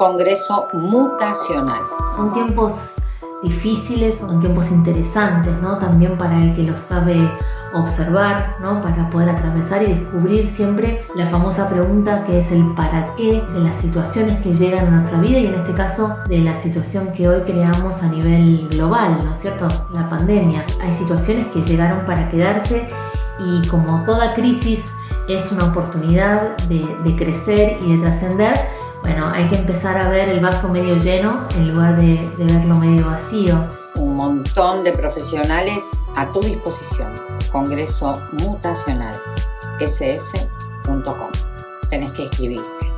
Congreso Mutacional. Son tiempos difíciles, son tiempos interesantes, ¿no? También para el que lo sabe observar, ¿no? Para poder atravesar y descubrir siempre la famosa pregunta que es el para qué de las situaciones que llegan a nuestra vida y en este caso de la situación que hoy creamos a nivel global, ¿no es cierto? La pandemia. Hay situaciones que llegaron para quedarse y como toda crisis es una oportunidad de, de crecer y de trascender, bueno, hay que empezar a ver el vaso medio lleno en lugar de, verlo medio vacío. Un montón de profesionales a tu disposición. Congreso Mutacional, sf.com. Tenés que escribirte.